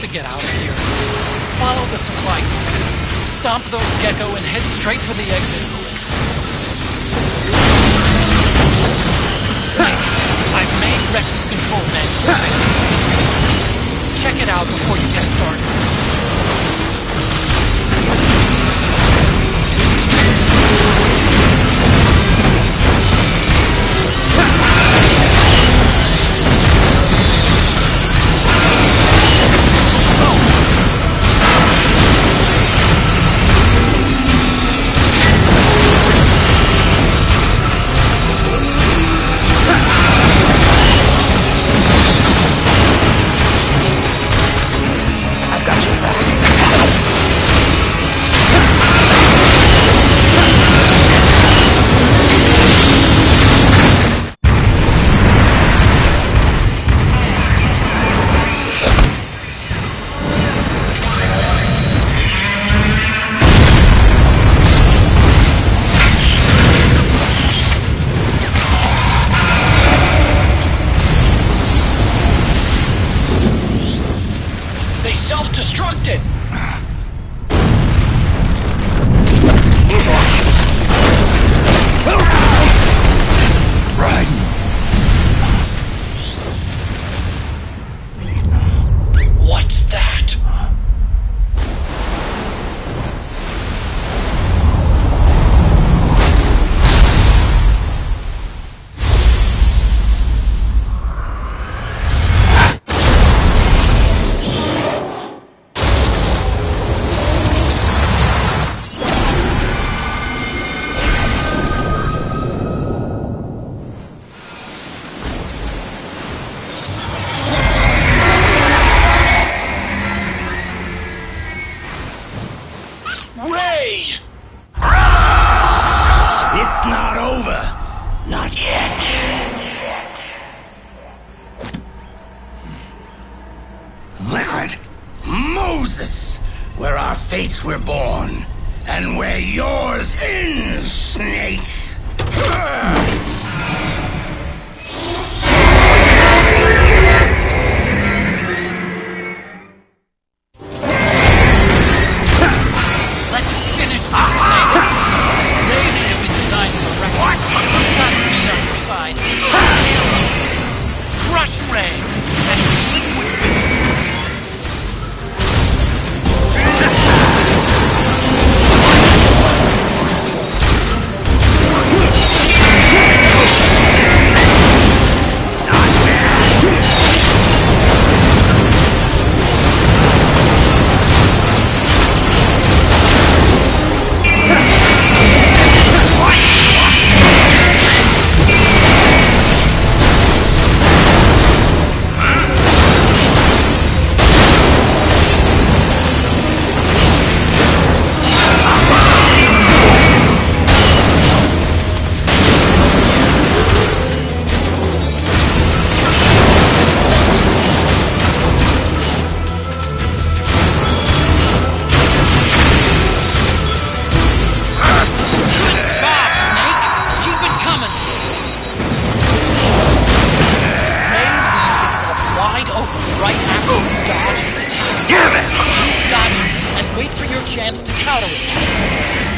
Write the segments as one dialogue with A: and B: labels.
A: to get out of here. Follow the supply tunnel. Stomp those Gekko and head straight for the exit. Snake, I've made Rex's control manual. Check it out before you get started.
B: Fates were born. And where yours ends, Snake.
A: Wide open right after you oh, dodge its attack.
B: Damn it!
A: Keep dodging and wait for your chance to counter it.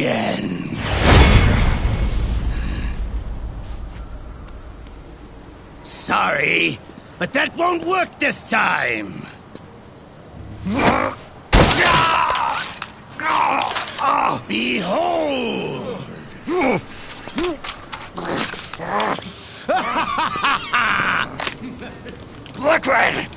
B: Again. Sorry, but that won't work this time. Behold! Liquid!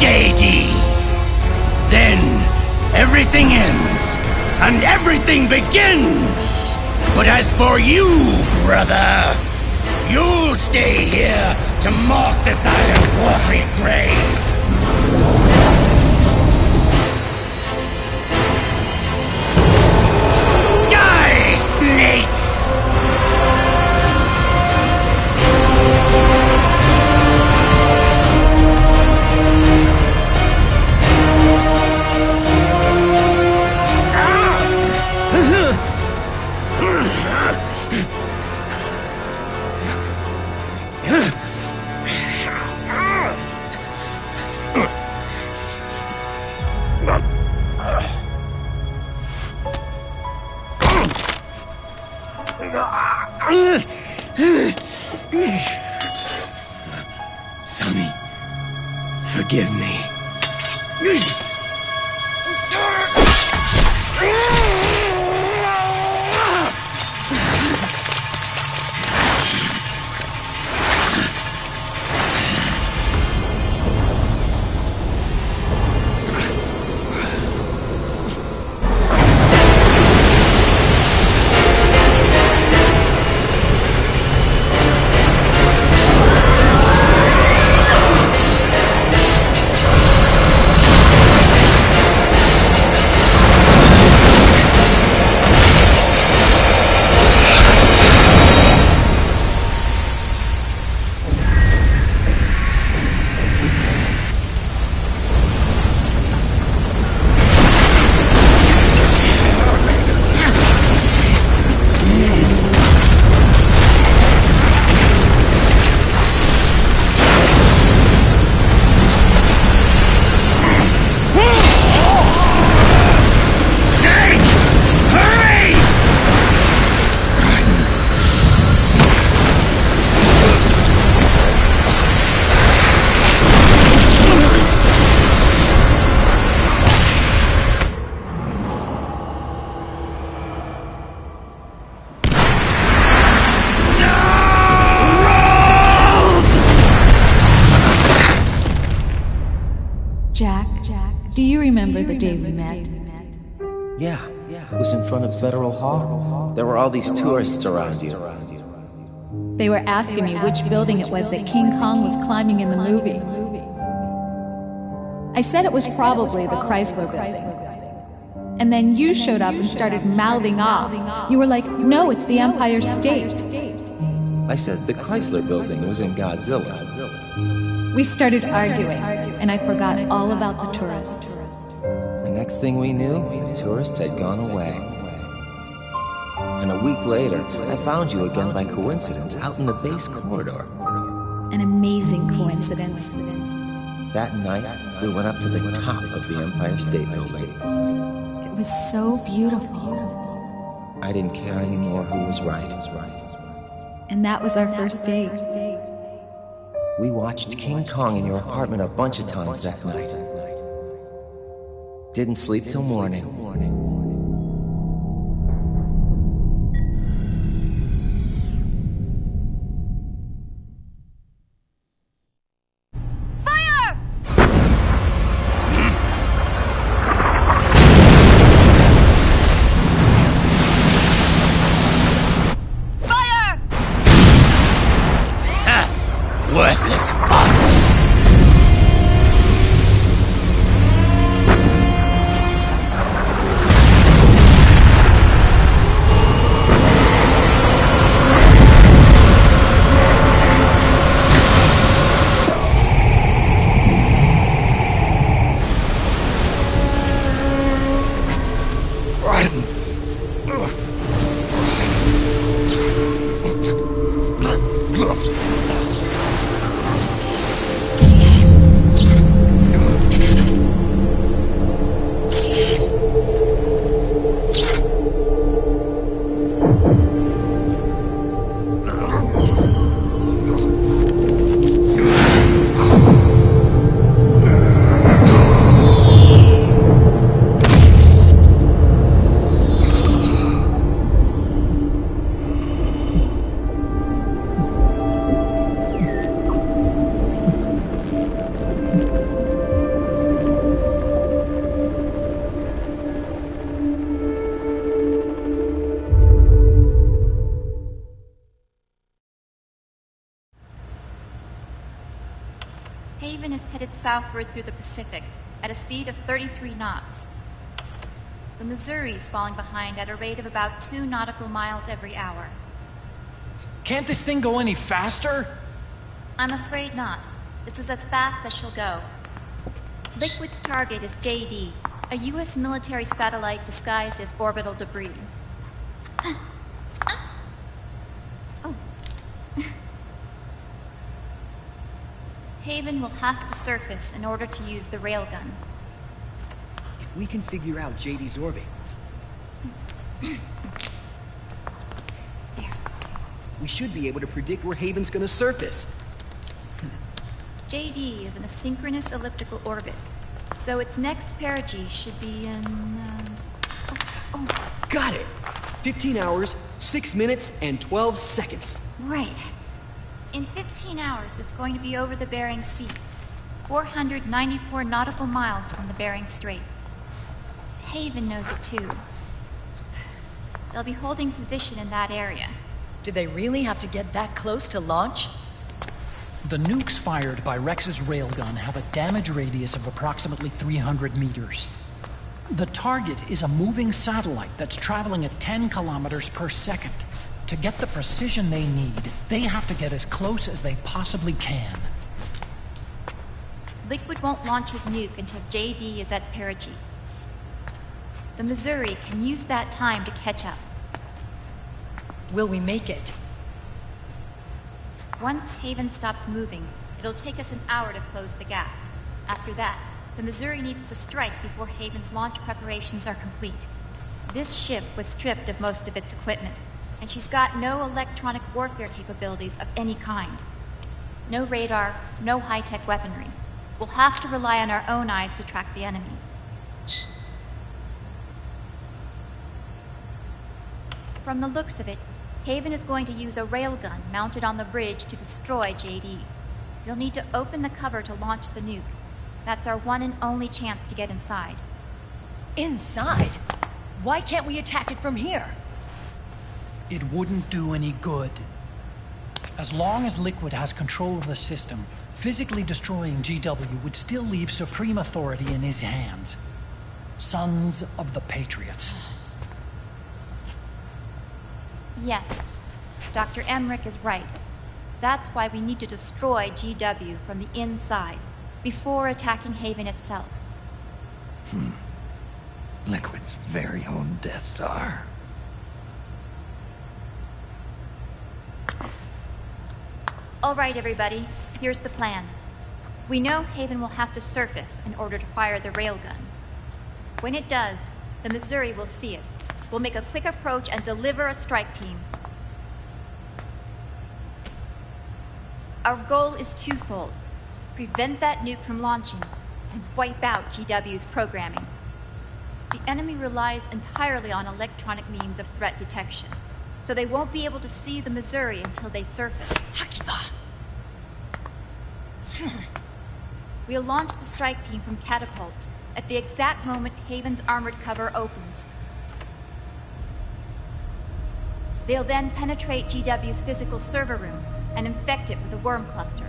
B: JD. Then everything ends and everything begins. But as for you, brother, you'll stay here to mark the silent watery grave.
C: Federal Hall. There were all these tourists around you.
D: They were asking me which building it was that King Kong was climbing in the movie. I said it was probably the Chrysler building. And then you showed up and started mouthing off. You were like, no, it's the Empire State.
C: I said the Chrysler building was in Godzilla.
D: We started arguing, and I forgot all about the tourists.
C: The next thing we knew, the tourists had gone away. And a week later, I found you again by coincidence out in the base corridor.
D: An amazing coincidence.
C: That night, we went up to the top of the Empire State Building.
D: It was so beautiful.
C: I didn't care anymore who was right.
D: And that was our first date.
C: We watched King Kong in your apartment a bunch of times that night. Didn't sleep till morning.
E: Headed southward through the Pacific at a speed of 33 knots. The Missouri is falling behind at a rate of about two nautical miles every hour.
A: Can't this thing go any faster?
E: I'm afraid not. This is as fast as she'll go. Liquid's target is JD, a U.S. military satellite disguised as orbital debris. Haven will have to surface in order to use the railgun.
F: If we can figure out JD's orbit,
E: There.
F: we should be able to predict where Haven's gonna surface.
E: JD is in a synchronous elliptical orbit, so its next perigee should be in. Um,
F: Got it! 15 hours, 6 minutes, and 12 seconds.
E: right. In 15 hours, it's going to be over the Bering Sea, 494 nautical miles from the Bering Strait. Haven knows it too. They'll be holding position in that area.
G: Do they really have to get that close to launch?
A: The nukes fired by Rex's railgun have a damage radius of approximately 300 meters. The target is a moving satellite that's traveling at 10 kilometers per second. To get the precision they need, they have to get as close as they possibly can.
E: Liquid won't launch his nuke until JD is at perigee. The Missouri can use that time to catch up.
G: Will we make it?
E: Once Haven stops moving, it'll take us an hour to close the gap. After that, the Missouri needs to strike before Haven's launch preparations are complete. This ship was stripped of most of its equipment, and she's got no electronic warfare capabilities of any kind. No radar, no high-tech weaponry. We'll have to rely on our own eyes to track the enemy. From the looks of it, Haven is going to use a railgun mounted on the bridge to destroy JD. You'll need to open the cover to launch the nuke. That's our one and only chance to get inside.
G: Inside? Why can't we attack it from here?
A: It wouldn't do any good. As long as Liquid has control of the system, physically destroying GW would still leave supreme authority in his hands. Sons of the Patriots.
E: Yes. Dr. Emmerich is right. That's why we need to destroy GW from the inside, before attacking Haven itself. Hmm.
H: Liquid's very own Death Star.
E: All right, everybody, here's the plan. We know Haven will have to surface in order to fire the railgun. When it does, the Missouri will see it. We'll make a quick approach and deliver a strike team. Our goal is twofold prevent that nuke from launching and wipe out GW's programming. The enemy relies entirely on electronic means of threat detection, so they won't be able to see the Missouri until they surface.
G: Akiba!
E: We'll launch the strike team from catapults at the exact moment Haven's armored cover opens. They'll then penetrate GW's physical server room and infect it with a worm cluster.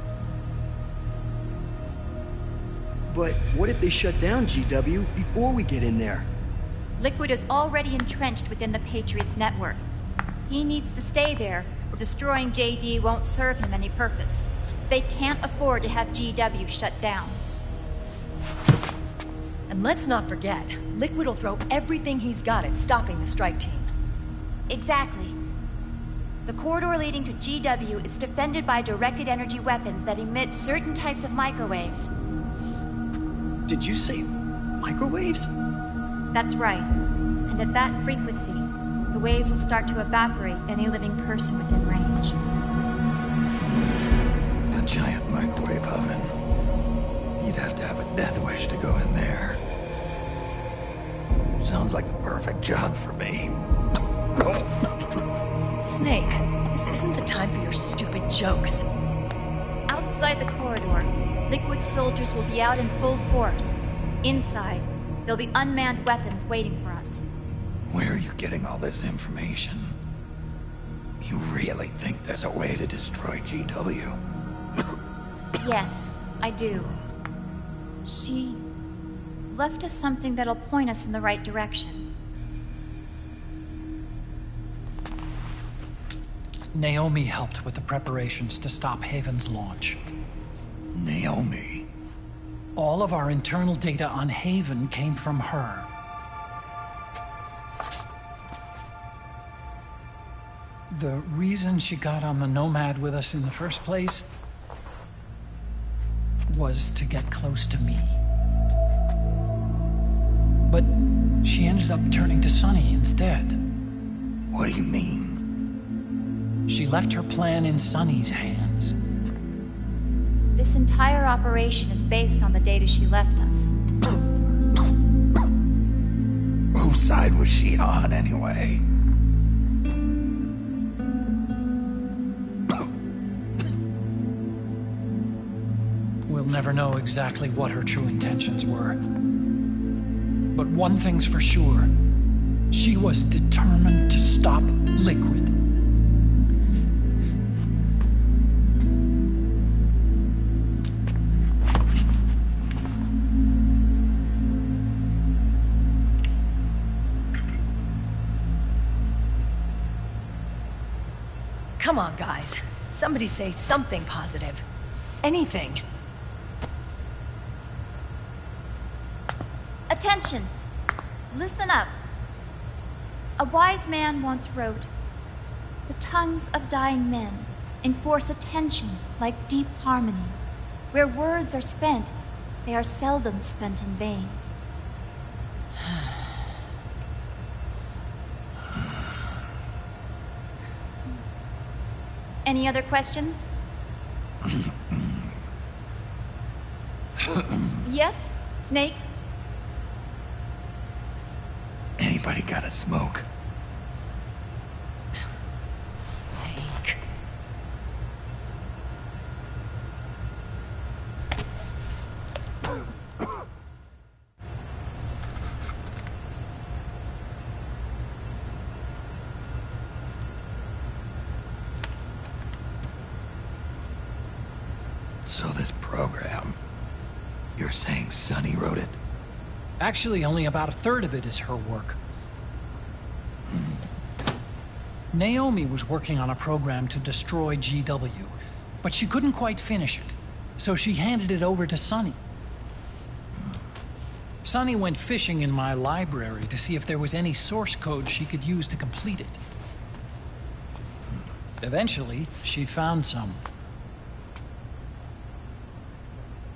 F: But what if they shut down GW before we get in there?
E: Liquid is already entrenched within the Patriots network. He needs to stay there, destroying JD won't serve him any purpose. They can't afford to have GW shut down.
G: And let's not forget, Liquid will throw everything he's got at stopping the strike team.
E: Exactly. The corridor leading to GW is defended by directed energy weapons that emit certain types of microwaves.
F: Did you say microwaves?
E: That's right. And at that frequency, waves will start to evaporate any living person within range.
H: A giant microwave oven. You'd have to have a death wish to go in there. Sounds like the perfect job for me.
G: Snake, this isn't the time for your stupid jokes.
E: Outside the corridor, Liquid soldiers will be out in full force. Inside, there'll be unmanned weapons waiting for us.
H: Where are you getting all this information? You really think there's a way to destroy GW?
E: Yes, I do. She left us something that'll point us in the right direction.
A: Naomi helped with the preparations to stop Haven's launch.
H: Naomi.
A: All of our internal data on Haven came from her. The reason she got on the Nomad with us in the first place was to get close to me. But she ended up turning to Sunny instead.
H: What do you mean?
A: She left her plan in Sunny's hands.
E: This entire operation is based on the data she left us.
H: Whose side was she on, anyway?
A: Never know exactly what her true intentions were. But one thing's for sure she was determined to stop Liquid.
G: Come on, guys. Somebody say something positive. Anything.
E: Attention! Listen up. A wise man once wrote The tongues of dying men enforce attention like deep harmony. Where words are spent, they are seldom spent in vain. Any other questions? yes, Snake?
H: Anybody got a smoke?
G: Snake.
H: So this program... You're saying Sunny wrote it?
A: Actually, only about a third of it is her work. Naomi was working on a program to destroy GW, but she couldn't quite finish it, so she handed it over to Sunny. Sunny went fishing in my library to see if there was any source code she could use to complete it. Eventually, she found some.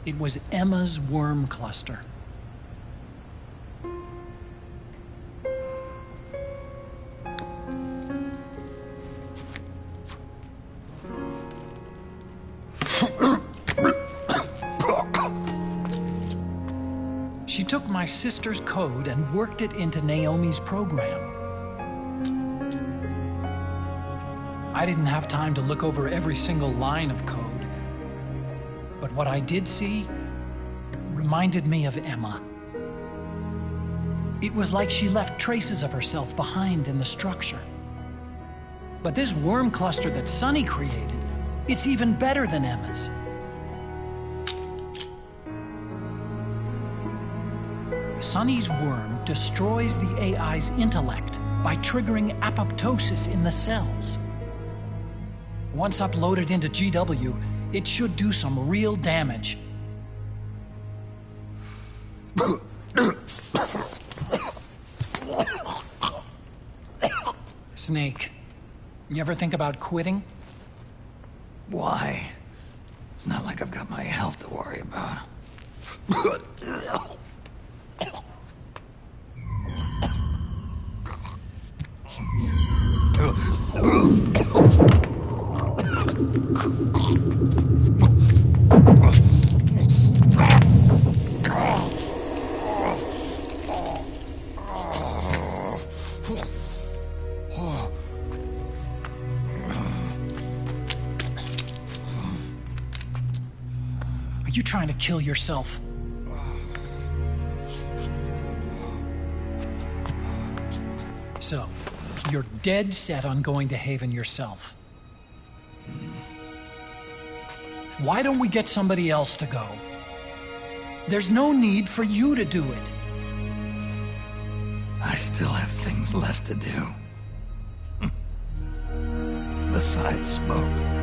A: It was Emma's worm cluster. My sister's code and worked it into Naomi's program. I didn't have time to look over every single line of code, but what I did see reminded me of Emma. It was like she left traces of herself behind in the structure. But this worm cluster that Sunny created, it's even better than Emma's. Sunny's worm destroys the AI's intellect by triggering apoptosis in the cells. Once uploaded into GW, it should do some real damage. Snake, you ever think about quitting?
H: Why? It's not like I've got my health to worry about.
A: Are you trying to kill yourself? You're dead set on going to Haven yourself. Why don't we get somebody else to go? There's no need for you to do it.
H: I still have things left to do. Besides smoke.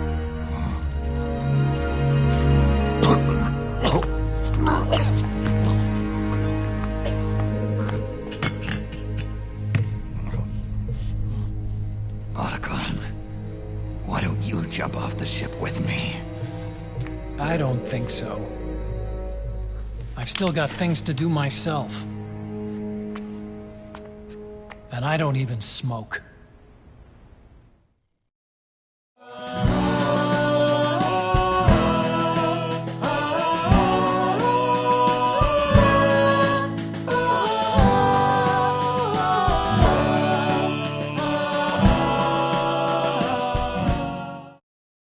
A: I don't think so. I've still got things to do myself. And I don't even smoke.